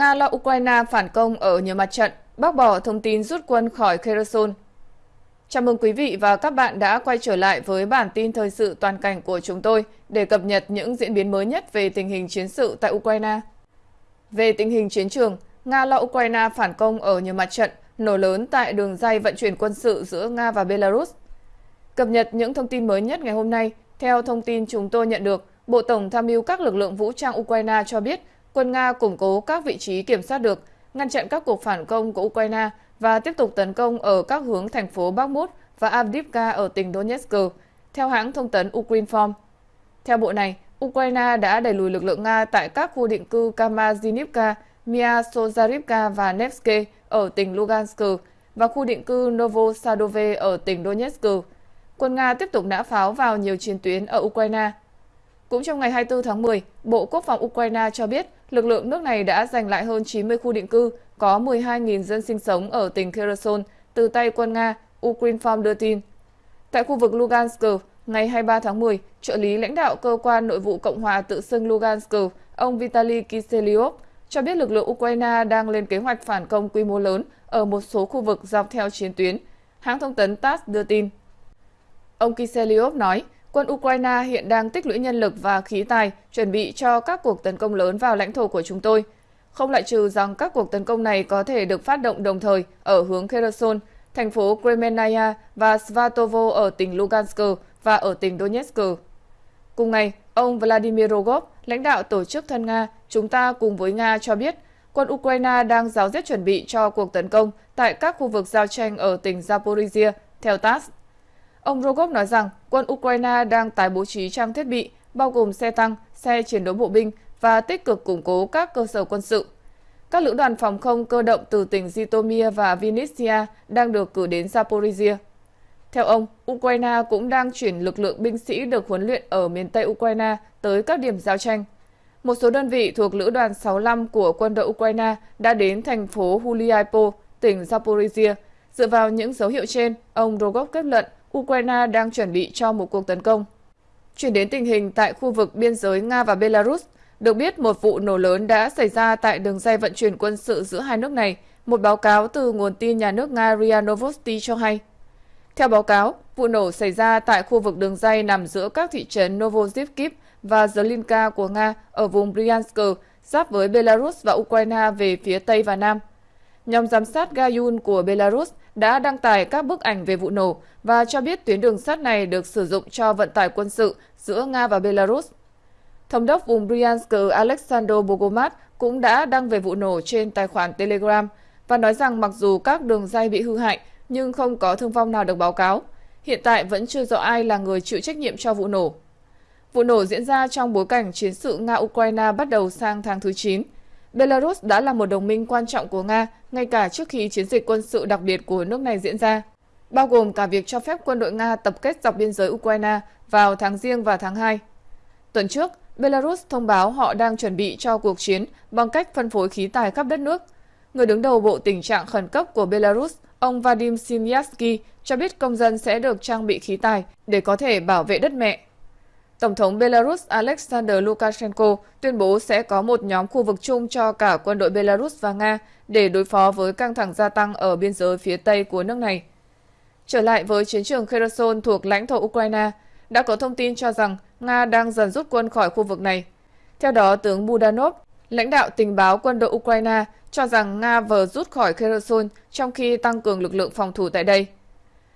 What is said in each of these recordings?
Nga lo Ukraine phản công ở nhiều mặt trận, bác bỏ thông tin rút quân khỏi Kherson. Chào mừng quý vị và các bạn đã quay trở lại với bản tin thời sự toàn cảnh của chúng tôi để cập nhật những diễn biến mới nhất về tình hình chiến sự tại Ukraine. Về tình hình chiến trường, Nga lo Ukraine phản công ở nhiều mặt trận, nổ lớn tại đường dây vận chuyển quân sự giữa Nga và Belarus. Cập nhật những thông tin mới nhất ngày hôm nay, theo thông tin chúng tôi nhận được, Bộ Tổng tham mưu các lực lượng vũ trang Ukraine cho biết quân Nga củng cố các vị trí kiểm soát được, ngăn chặn các cuộc phản công của Ukraine và tiếp tục tấn công ở các hướng thành phố Bakhmut và Avdiivka ở tỉnh Donetsk, theo hãng thông tấn Ukrinform. Theo bộ này, Ukraine đã đẩy lùi lực lượng Nga tại các khu định cư Kamazinivka, Miasozarivka và Nevsky ở tỉnh Lugansk và khu định cư Novosadove ở tỉnh Donetsk. Quân Nga tiếp tục nã pháo vào nhiều chiến tuyến ở Ukraine. Cũng trong ngày 24 tháng 10, Bộ Quốc phòng Ukraine cho biết lực lượng nước này đã giành lại hơn 90 khu định cư có 12.000 dân sinh sống ở tỉnh Kherson từ tay quân Nga, Ukrinform đưa tin. Tại khu vực Lugansk, ngày 23 tháng 10, trợ lý lãnh đạo cơ quan nội vụ Cộng hòa tự xưng Lugansk, ông Vitaly Kiselyov, cho biết lực lượng Ukraine đang lên kế hoạch phản công quy mô lớn ở một số khu vực dọc theo chiến tuyến. Hãng thông tấn TASS đưa tin. Ông Kiselyov nói, quân Ukraine hiện đang tích lũy nhân lực và khí tài chuẩn bị cho các cuộc tấn công lớn vào lãnh thổ của chúng tôi. Không loại trừ rằng các cuộc tấn công này có thể được phát động đồng thời ở hướng Kherson, thành phố Kremenaya và Svatovo ở tỉnh Lugansk và ở tỉnh Donetsk. Cùng ngày, ông Vladimir Rogov, lãnh đạo tổ chức thân Nga, chúng ta cùng với Nga cho biết quân Ukraine đang giáo diết chuẩn bị cho cuộc tấn công tại các khu vực giao tranh ở tỉnh Zaporizhia, theo TASS. Ông Rogov nói rằng quân Ukraine đang tái bố trí trang thiết bị, bao gồm xe tăng, xe chiến đấu bộ binh và tích cực củng cố các cơ sở quân sự. Các lữ đoàn phòng không cơ động từ tỉnh Zitomir và Vinnytsia đang được cử đến Zaporizhia. Theo ông, Ukraine cũng đang chuyển lực lượng binh sĩ được huấn luyện ở miền Tây Ukraine tới các điểm giao tranh. Một số đơn vị thuộc Lữ đoàn 65 của quân đội Ukraine đã đến thành phố Huliaipo, tỉnh Zaporizhia. Dựa vào những dấu hiệu trên, ông Rogov kết luận Ukraine đang chuẩn bị cho một cuộc tấn công. Chuyển đến tình hình tại khu vực biên giới Nga và Belarus, được biết một vụ nổ lớn đã xảy ra tại đường dây vận chuyển quân sự giữa hai nước này, một báo cáo từ nguồn tin nhà nước Nga RIA Novosti cho hay. Theo báo cáo, vụ nổ xảy ra tại khu vực đường dây nằm giữa các thị trấn Novosibirsk và Zelinka của Nga ở vùng Bryansk, giáp với Belarus và Ukraine về phía Tây và Nam. Nhóm giám sát Gayun của Belarus đã đăng tải các bức ảnh về vụ nổ và cho biết tuyến đường sắt này được sử dụng cho vận tải quân sự giữa Nga và Belarus. Thống đốc vùng Bryansk Alexander Bogomat cũng đã đăng về vụ nổ trên tài khoản Telegram và nói rằng mặc dù các đường dây bị hư hại, nhưng không có thương vong nào được báo cáo. Hiện tại vẫn chưa rõ ai là người chịu trách nhiệm cho vụ nổ. Vụ nổ diễn ra trong bối cảnh chiến sự Nga-Ukraine bắt đầu sang tháng thứ 9. Belarus đã là một đồng minh quan trọng của Nga ngay cả trước khi chiến dịch quân sự đặc biệt của nước này diễn ra, bao gồm cả việc cho phép quân đội Nga tập kết dọc biên giới Ukraine vào tháng riêng và tháng 2. Tuần trước, Belarus thông báo họ đang chuẩn bị cho cuộc chiến bằng cách phân phối khí tài khắp đất nước. Người đứng đầu Bộ Tình trạng Khẩn cấp của Belarus, ông Vadim Simyatsky, cho biết công dân sẽ được trang bị khí tài để có thể bảo vệ đất mẹ Tổng thống Belarus Alexander Lukashenko tuyên bố sẽ có một nhóm khu vực chung cho cả quân đội Belarus và Nga để đối phó với căng thẳng gia tăng ở biên giới phía Tây của nước này. Trở lại với chiến trường Kherson thuộc lãnh thổ Ukraine, đã có thông tin cho rằng Nga đang dần rút quân khỏi khu vực này. Theo đó, tướng Budanov, lãnh đạo tình báo quân đội Ukraine, cho rằng Nga vừa rút khỏi Kherson trong khi tăng cường lực lượng phòng thủ tại đây.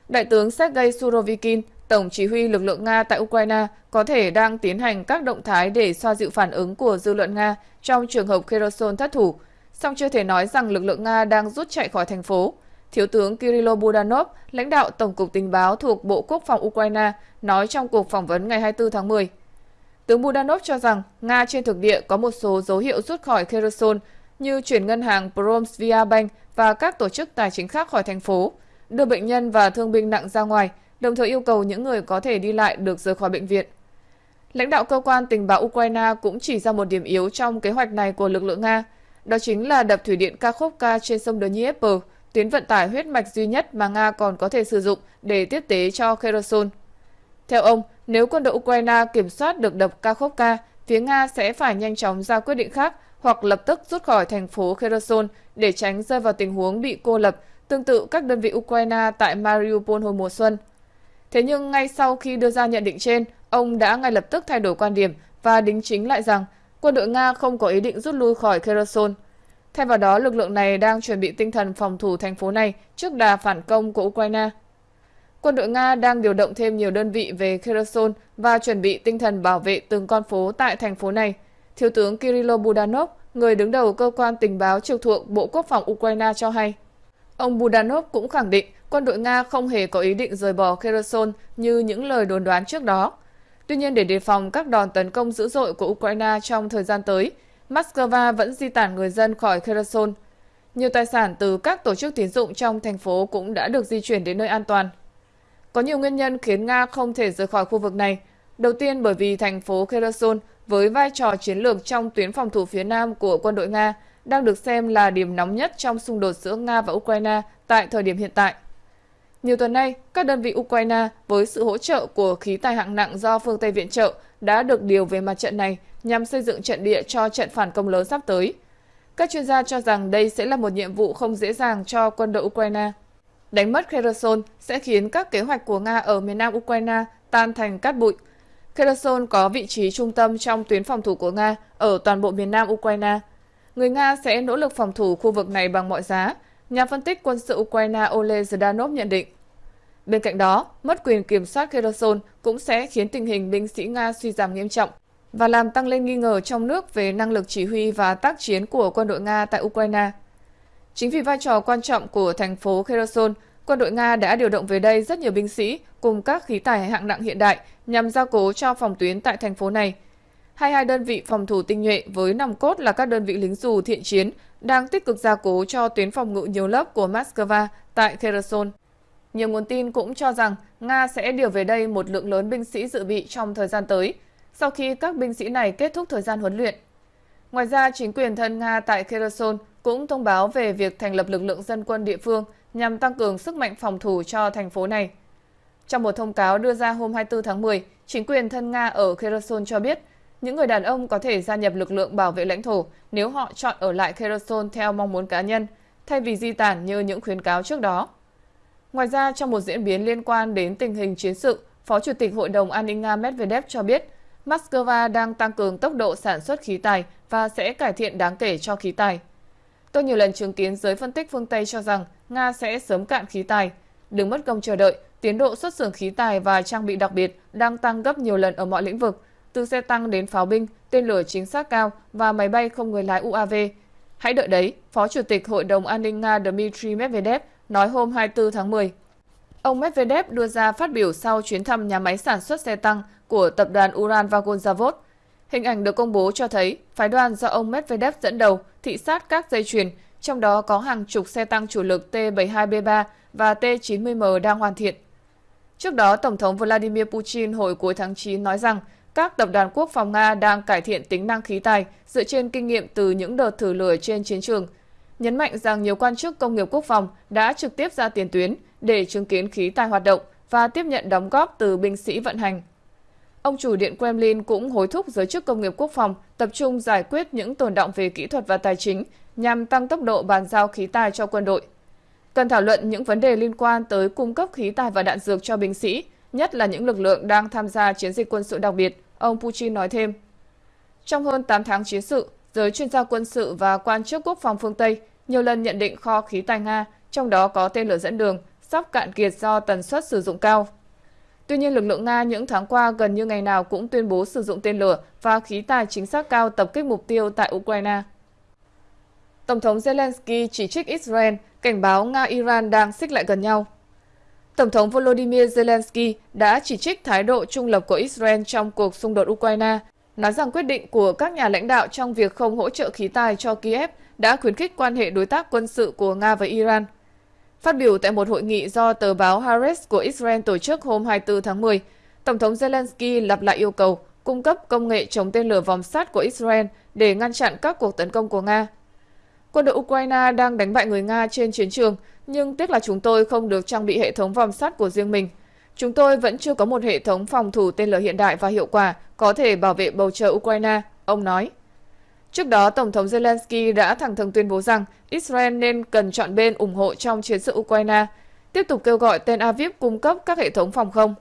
Đại tướng Sergei Surovikin, Tổng chỉ huy lực lượng Nga tại Ukraine có thể đang tiến hành các động thái để xoa dịu phản ứng của dư luận Nga trong trường hợp Kherson thất thủ, song chưa thể nói rằng lực lượng Nga đang rút chạy khỏi thành phố. Thiếu tướng Kirilo Budanov, lãnh đạo Tổng cục Tình báo thuộc Bộ Quốc phòng Ukraine, nói trong cuộc phỏng vấn ngày 24 tháng 10. Tướng Budanov cho rằng Nga trên thực địa có một số dấu hiệu rút khỏi Kherson như chuyển ngân hàng Promsvia Bank và các tổ chức tài chính khác khỏi thành phố, đưa bệnh nhân và thương binh nặng ra ngoài, đồng thời yêu cầu những người có thể đi lại được rời khỏi bệnh viện. Lãnh đạo cơ quan tình báo Ukraine cũng chỉ ra một điểm yếu trong kế hoạch này của lực lượng Nga, đó chính là đập thủy điện Kakhovka trên sông Dnieper, tuyến vận tải huyết mạch duy nhất mà Nga còn có thể sử dụng để tiếp tế cho Kherson. Theo ông, nếu quân đội Ukraine kiểm soát được đập Kakhovka, phía Nga sẽ phải nhanh chóng ra quyết định khác hoặc lập tức rút khỏi thành phố Kherson để tránh rơi vào tình huống bị cô lập, tương tự các đơn vị Ukraine tại Mariupol hồi mùa xuân. Thế nhưng ngay sau khi đưa ra nhận định trên, ông đã ngay lập tức thay đổi quan điểm và đính chính lại rằng quân đội Nga không có ý định rút lui khỏi Kherson. Thay vào đó, lực lượng này đang chuẩn bị tinh thần phòng thủ thành phố này trước đà phản công của Ukraine. Quân đội Nga đang điều động thêm nhiều đơn vị về Kherson và chuẩn bị tinh thần bảo vệ từng con phố tại thành phố này. Thiếu tướng Kirilo Budanov, người đứng đầu cơ quan tình báo trực thuộc Bộ Quốc phòng Ukraine cho hay. Ông Budanov cũng khẳng định quân đội Nga không hề có ý định rời bỏ Kherson như những lời đồn đoán trước đó. Tuy nhiên để đề phòng các đòn tấn công dữ dội của Ukraine trong thời gian tới, Moscow vẫn di tản người dân khỏi Kherson. Nhiều tài sản từ các tổ chức tín dụng trong thành phố cũng đã được di chuyển đến nơi an toàn. Có nhiều nguyên nhân khiến Nga không thể rời khỏi khu vực này. Đầu tiên bởi vì thành phố Kherson với vai trò chiến lược trong tuyến phòng thủ phía nam của quân đội Nga đang được xem là điểm nóng nhất trong xung đột giữa Nga và Ukraine tại thời điểm hiện tại. Nhiều tuần nay, các đơn vị Ukraine với sự hỗ trợ của khí tài hạng nặng do phương Tây viện trợ đã được điều về mặt trận này nhằm xây dựng trận địa cho trận phản công lớn sắp tới. Các chuyên gia cho rằng đây sẽ là một nhiệm vụ không dễ dàng cho quân đội Ukraine. Đánh mất Kherson sẽ khiến các kế hoạch của Nga ở miền nam Ukraine tan thành cát bụi. Kherson có vị trí trung tâm trong tuyến phòng thủ của Nga ở toàn bộ miền nam Ukraine. Người Nga sẽ nỗ lực phòng thủ khu vực này bằng mọi giá, nhà phân tích quân sự Ukraine Ole Zdanov nhận định. Bên cạnh đó, mất quyền kiểm soát Kherson cũng sẽ khiến tình hình binh sĩ Nga suy giảm nghiêm trọng và làm tăng lên nghi ngờ trong nước về năng lực chỉ huy và tác chiến của quân đội Nga tại Ukraine. Chính vì vai trò quan trọng của thành phố Kherson, quân đội Nga đã điều động về đây rất nhiều binh sĩ cùng các khí tài hạng nặng hiện đại nhằm gia cố cho phòng tuyến tại thành phố này. 22 đơn vị phòng thủ tinh nhuệ với nòng cốt là các đơn vị lính dù thiện chiến đang tích cực gia cố cho tuyến phòng ngự nhiều lớp của Moscow tại Kherson. Nhiều nguồn tin cũng cho rằng Nga sẽ điều về đây một lượng lớn binh sĩ dự bị trong thời gian tới, sau khi các binh sĩ này kết thúc thời gian huấn luyện. Ngoài ra, chính quyền thân Nga tại Kherson cũng thông báo về việc thành lập lực lượng dân quân địa phương nhằm tăng cường sức mạnh phòng thủ cho thành phố này. Trong một thông cáo đưa ra hôm 24 tháng 10, chính quyền thân Nga ở Kherson cho biết những người đàn ông có thể gia nhập lực lượng bảo vệ lãnh thổ nếu họ chọn ở lại Kherson theo mong muốn cá nhân, thay vì di tản như những khuyến cáo trước đó. Ngoài ra, trong một diễn biến liên quan đến tình hình chiến sự, Phó Chủ tịch Hội đồng An ninh Nga Medvedev cho biết Moscow đang tăng cường tốc độ sản xuất khí tài và sẽ cải thiện đáng kể cho khí tài. Tôi nhiều lần chứng kiến giới phân tích phương Tây cho rằng Nga sẽ sớm cạn khí tài. Đừng mất công chờ đợi, tiến độ xuất xưởng khí tài và trang bị đặc biệt đang tăng gấp nhiều lần ở mọi lĩnh vực, từ xe tăng đến pháo binh, tên lửa chính xác cao và máy bay không người lái UAV. Hãy đợi đấy, Phó Chủ tịch Hội đồng An ninh Nga Dmitry Medvedev nói hôm 24 tháng 10. Ông Medvedev đưa ra phát biểu sau chuyến thăm nhà máy sản xuất xe tăng của tập đoàn Uran Vagonzavod. Hình ảnh được công bố cho thấy phái đoàn do ông Medvedev dẫn đầu thị sát các dây chuyền, trong đó có hàng chục xe tăng chủ lực T-72B3 và T-90M đang hoàn thiện. Trước đó, Tổng thống Vladimir Putin hồi cuối tháng 9 nói rằng các tập đoàn quốc phòng Nga đang cải thiện tính năng khí tài dựa trên kinh nghiệm từ những đợt thử lửa trên chiến trường, nhấn mạnh rằng nhiều quan chức công nghiệp quốc phòng đã trực tiếp ra tiền tuyến để chứng kiến khí tài hoạt động và tiếp nhận đóng góp từ binh sĩ vận hành. Ông chủ Điện Kremlin cũng hối thúc giới chức công nghiệp quốc phòng tập trung giải quyết những tồn động về kỹ thuật và tài chính nhằm tăng tốc độ bàn giao khí tài cho quân đội. Cần thảo luận những vấn đề liên quan tới cung cấp khí tài và đạn dược cho binh sĩ, nhất là những lực lượng đang tham gia chiến dịch quân sự đặc biệt, ông Putin nói thêm. Trong hơn 8 tháng chiến sự, giới chuyên gia quân sự và quan chức quốc phòng phương Tây nhiều lần nhận định kho khí tài Nga, trong đó có tên lửa dẫn đường, sắp cạn kiệt do tần suất sử dụng cao. Tuy nhiên, lực lượng Nga những tháng qua gần như ngày nào cũng tuyên bố sử dụng tên lửa và khí tài chính xác cao tập kích mục tiêu tại Ukraine. Tổng thống Zelensky chỉ trích Israel, cảnh báo Nga-Iran đang xích lại gần nhau. Tổng thống Volodymyr Zelensky đã chỉ trích thái độ trung lập của Israel trong cuộc xung đột Ukraine, nói rằng quyết định của các nhà lãnh đạo trong việc không hỗ trợ khí tài cho Kiev đã khuyến khích quan hệ đối tác quân sự của Nga và Iran. Phát biểu tại một hội nghị do tờ báo Haaretz của Israel tổ chức hôm 24 tháng 10, Tổng thống Zelensky lặp lại yêu cầu cung cấp công nghệ chống tên lửa vòng sắt của Israel để ngăn chặn các cuộc tấn công của Nga. Quân đội Ukraine đang đánh bại người Nga trên chiến trường, nhưng tiếc là chúng tôi không được trang bị hệ thống vòng sắt của riêng mình. Chúng tôi vẫn chưa có một hệ thống phòng thủ tên lửa hiện đại và hiệu quả có thể bảo vệ bầu trời Ukraine, ông nói. Trước đó, Tổng thống Zelensky đã thẳng thừng tuyên bố rằng Israel nên cần chọn bên ủng hộ trong chiến sự Ukraine, tiếp tục kêu gọi Tel Aviv cung cấp các hệ thống phòng không.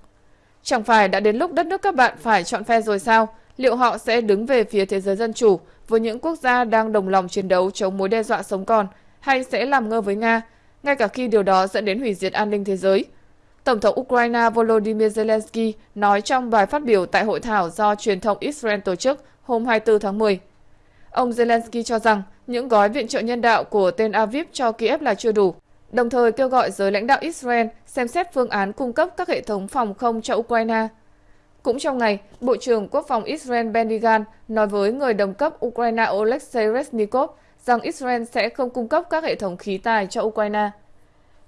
Chẳng phải đã đến lúc đất nước các bạn phải chọn phe rồi sao? Liệu họ sẽ đứng về phía thế giới dân chủ với những quốc gia đang đồng lòng chiến đấu chống mối đe dọa sống còn, hay sẽ làm ngơ với Nga, ngay cả khi điều đó dẫn đến hủy diệt an ninh thế giới? Tổng thống Ukraine Volodymyr Zelensky nói trong bài phát biểu tại hội thảo do truyền thông Israel tổ chức hôm 24 tháng 10. Ông Zelensky cho rằng những gói viện trợ nhân đạo của Tel Aviv cho Kiev là chưa đủ, đồng thời kêu gọi giới lãnh đạo Israel xem xét phương án cung cấp các hệ thống phòng không cho Ukraine. Cũng trong ngày, Bộ trưởng Quốc phòng Israel Benny Gantz nói với người đồng cấp Ukraine Oleksiy Reznikov rằng Israel sẽ không cung cấp các hệ thống khí tài cho Ukraine.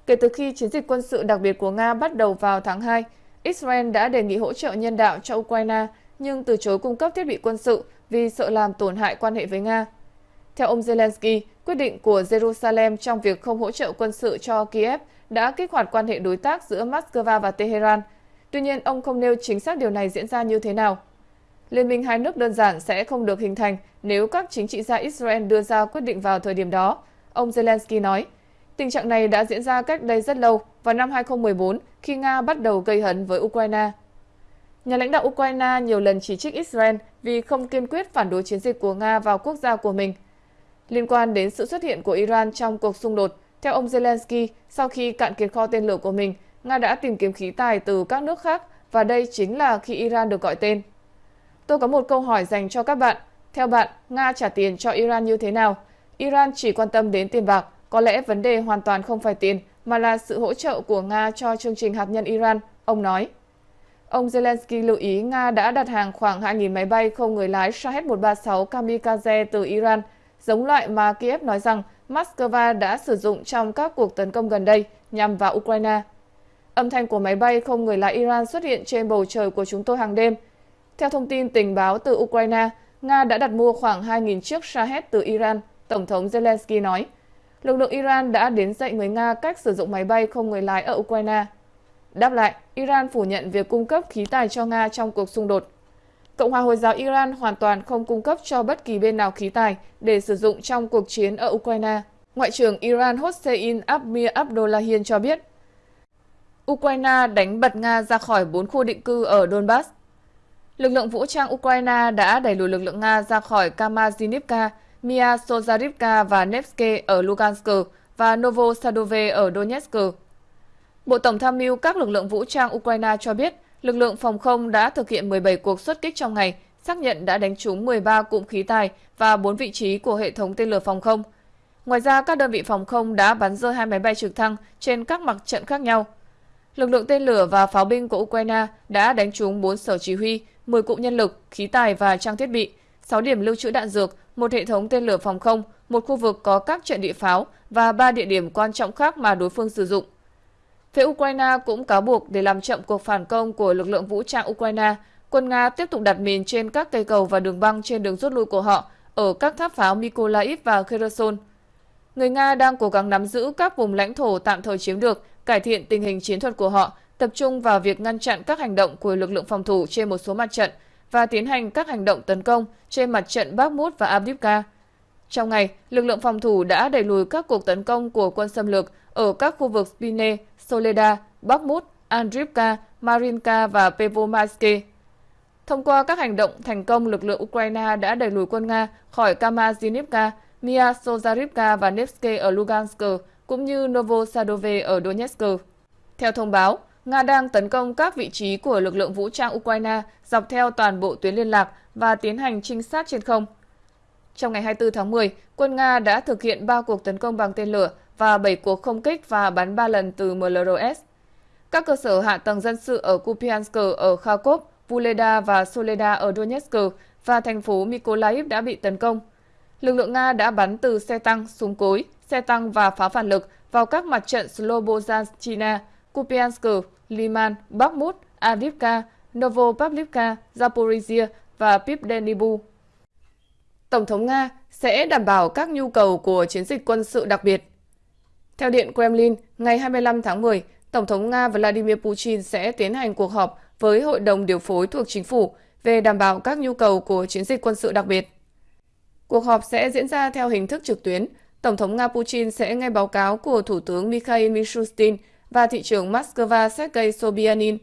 Kể từ khi chiến dịch quân sự đặc biệt của Nga bắt đầu vào tháng 2, Israel đã đề nghị hỗ trợ nhân đạo cho Ukraine nhưng từ chối cung cấp thiết bị quân sự vì sợ làm tổn hại quan hệ với Nga. Theo ông Zelensky, quyết định của Jerusalem trong việc không hỗ trợ quân sự cho Kiev đã kích hoạt quan hệ đối tác giữa Moscow và Tehran. Tuy nhiên, ông không nêu chính xác điều này diễn ra như thế nào. Liên minh hai nước đơn giản sẽ không được hình thành nếu các chính trị gia Israel đưa ra quyết định vào thời điểm đó, ông Zelensky nói. Tình trạng này đã diễn ra cách đây rất lâu, vào năm 2014 khi Nga bắt đầu gây hấn với Ukraine. Nhà lãnh đạo Ukraine nhiều lần chỉ trích Israel vì không kiên quyết phản đối chiến dịch của Nga vào quốc gia của mình. Liên quan đến sự xuất hiện của Iran trong cuộc xung đột, theo ông Zelensky, sau khi cạn kiệt kho tên lửa của mình, Nga đã tìm kiếm khí tài từ các nước khác và đây chính là khi Iran được gọi tên. Tôi có một câu hỏi dành cho các bạn. Theo bạn, Nga trả tiền cho Iran như thế nào? Iran chỉ quan tâm đến tiền bạc, có lẽ vấn đề hoàn toàn không phải tiền, mà là sự hỗ trợ của Nga cho chương trình hạt nhân Iran, ông nói. Ông Zelensky lưu ý Nga đã đặt hàng khoảng 2.000 máy bay không người lái Shahed-136 kamikaze từ Iran, giống loại mà Kiev nói rằng Moscow đã sử dụng trong các cuộc tấn công gần đây nhằm vào Ukraine. Âm thanh của máy bay không người lái Iran xuất hiện trên bầu trời của chúng tôi hàng đêm. Theo thông tin tình báo từ Ukraine, Nga đã đặt mua khoảng 2.000 chiếc Shahed từ Iran, Tổng thống Zelensky nói. Lực lượng Iran đã đến dạy người Nga cách sử dụng máy bay không người lái ở Ukraine. Đáp lại, Iran phủ nhận việc cung cấp khí tài cho Nga trong cuộc xung đột. Cộng hòa Hồi giáo Iran hoàn toàn không cung cấp cho bất kỳ bên nào khí tài để sử dụng trong cuộc chiến ở Ukraine. Ngoại trưởng Iran Hossein Amir Abdullahian cho biết, Ukraine đánh bật Nga ra khỏi bốn khu định cư ở Donbass. Lực lượng vũ trang Ukraine đã đẩy lùi lực lượng Nga ra khỏi Kamazinivka, Mia Sozarivka và Nevsky ở Lugansk và Novosadove ở Donetsk. Bộ Tổng tham mưu các lực lượng vũ trang Ukraine cho biết, lực lượng phòng không đã thực hiện 17 cuộc xuất kích trong ngày, xác nhận đã đánh trúng 13 cụm khí tài và 4 vị trí của hệ thống tên lửa phòng không. Ngoài ra, các đơn vị phòng không đã bắn rơi hai máy bay trực thăng trên các mặt trận khác nhau. Lực lượng tên lửa và pháo binh của Ukraine đã đánh trúng 4 sở chỉ huy, 10 cụm nhân lực, khí tài và trang thiết bị, 6 điểm lưu trữ đạn dược, một hệ thống tên lửa phòng không, một khu vực có các trận địa pháo và 3 địa điểm quan trọng khác mà đối phương sử dụng. Phía Ukraine cũng cáo buộc để làm chậm cuộc phản công của lực lượng vũ trang Ukraine, quân Nga tiếp tục đặt mìn trên các cây cầu và đường băng trên đường rút lui của họ ở các tháp pháo Mykolaiv và Kherson. Người Nga đang cố gắng nắm giữ các vùng lãnh thổ tạm thời chiếm được, cải thiện tình hình chiến thuật của họ, tập trung vào việc ngăn chặn các hành động của lực lượng phòng thủ trên một số mặt trận và tiến hành các hành động tấn công trên mặt trận Bakhmut và Avdiivka. Trong ngày, lực lượng phòng thủ đã đẩy lùi các cuộc tấn công của quân xâm lược ở các khu vực Spine, Soleda, Bakhmut, Andrivka, Marinka và Pervomaisky. Thông qua các hành động thành công, lực lượng Ukraine đã đẩy lùi quân Nga khỏi Kamazinivka, Mia Sozarivka và Nevsky ở Lugansk, cũng như Novosadove ở Donetsk. Theo thông báo, Nga đang tấn công các vị trí của lực lượng vũ trang Ukraine dọc theo toàn bộ tuyến liên lạc và tiến hành trinh sát trên không. Trong ngày 24 tháng 10, quân Nga đã thực hiện 3 cuộc tấn công bằng tên lửa và 7 cuộc không kích và bắn 3 lần từ MLRS. Các cơ sở hạ tầng dân sự ở Kupiansk ở Kharkov, Vuleda và Soleda ở Donetsk và thành phố Mykolaiv đã bị tấn công. Lực lượng Nga đã bắn từ xe tăng, súng cối, xe tăng và pháo phản lực vào các mặt trận Slobozhanchina, Kupiansk, Liman, Bakhmut, Avdiivka, Novopavlivka, Zaporizhia và Pipdenibu. Tổng thống Nga sẽ đảm bảo các nhu cầu của chiến dịch quân sự đặc biệt. Theo Điện Kremlin, ngày 25 tháng 10, Tổng thống Nga Vladimir Putin sẽ tiến hành cuộc họp với Hội đồng điều phối thuộc chính phủ về đảm bảo các nhu cầu của chiến dịch quân sự đặc biệt. Cuộc họp sẽ diễn ra theo hình thức trực tuyến. Tổng thống Nga Putin sẽ nghe báo cáo của Thủ tướng Mikhail Mishustin và thị trưởng Moscow Sergei Sobyanin.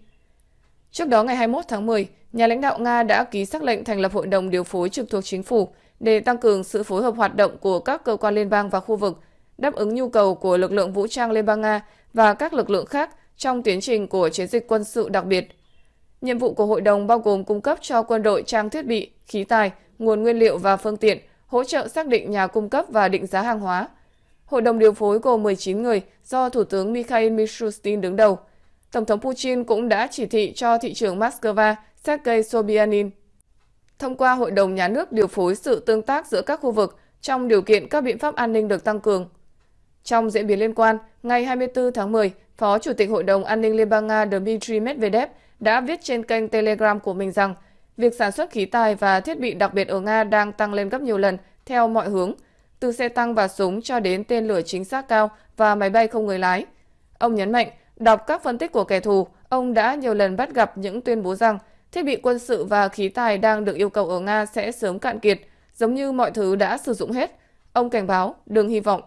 Trước đó ngày 21 tháng 10, nhà lãnh đạo Nga đã ký xác lệnh thành lập Hội đồng điều phối trực thuộc chính phủ để tăng cường sự phối hợp hoạt động của các cơ quan liên bang và khu vực, đáp ứng nhu cầu của lực lượng vũ trang Liên bang Nga và các lực lượng khác trong tiến trình của chiến dịch quân sự đặc biệt. Nhiệm vụ của hội đồng bao gồm cung cấp cho quân đội trang thiết bị, khí tài, nguồn nguyên liệu và phương tiện, hỗ trợ xác định nhà cung cấp và định giá hàng hóa. Hội đồng điều phối gồm 19 người do Thủ tướng Mikhail Mishustin đứng đầu. Tổng thống Putin cũng đã chỉ thị cho thị trưởng Moscow Sergei Sobyanin thông qua Hội đồng Nhà nước điều phối sự tương tác giữa các khu vực trong điều kiện các biện pháp an ninh được tăng cường. Trong diễn biến liên quan, ngày 24 tháng 10, Phó Chủ tịch Hội đồng An ninh Liên bang Nga Dmitry Medvedev đã viết trên kênh Telegram của mình rằng việc sản xuất khí tài và thiết bị đặc biệt ở Nga đang tăng lên gấp nhiều lần theo mọi hướng, từ xe tăng và súng cho đến tên lửa chính xác cao và máy bay không người lái. Ông nhấn mạnh, đọc các phân tích của kẻ thù, ông đã nhiều lần bắt gặp những tuyên bố rằng thiết bị quân sự và khí tài đang được yêu cầu ở Nga sẽ sớm cạn kiệt, giống như mọi thứ đã sử dụng hết. Ông cảnh báo, đừng hy vọng